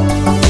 Música